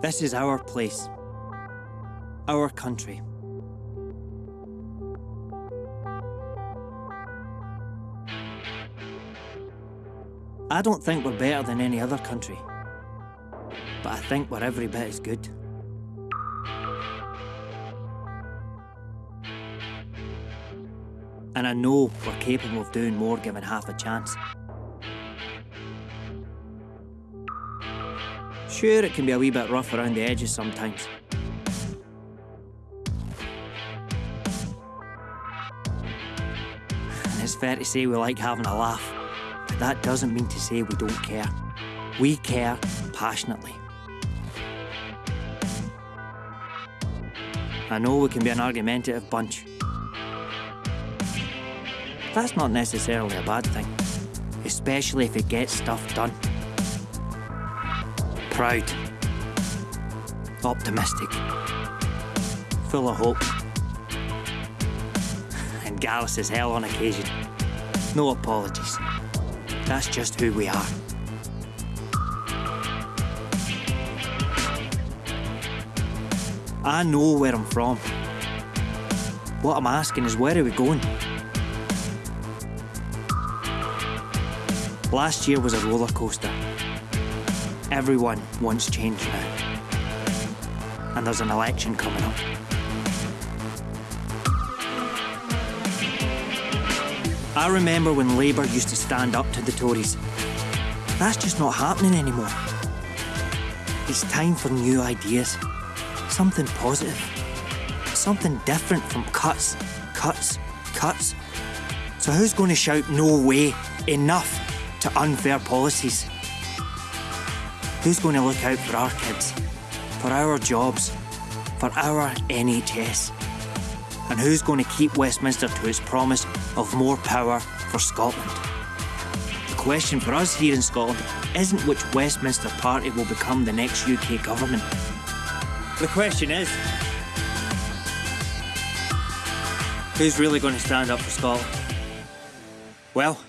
This is our place. Our country. I don't think we're better than any other country. But I think we're every bit as good. And I know we're capable of doing more given half a chance. Sure, it can be a wee bit rough around the edges sometimes. And it's fair to say we like having a laugh. But that doesn't mean to say we don't care. We care passionately. I know we can be an argumentative bunch. That's not necessarily a bad thing, especially if it gets stuff done. Proud, optimistic, full of hope, and gallus as hell on occasion. No apologies. That's just who we are. I know where I'm from. What I'm asking is where are we going? Last year was a roller coaster. Everyone wants change now. And there's an election coming up. I remember when Labour used to stand up to the Tories. That's just not happening anymore. It's time for new ideas. Something positive. Something different from cuts, cuts, cuts. So who's going to shout no way, enough to unfair policies? Who's going to look out for our kids, for our jobs, for our NHS? And who's going to keep Westminster to its promise of more power for Scotland? The question for us here in Scotland isn't which Westminster party will become the next UK government. The question is, who's really going to stand up for Scotland? Well,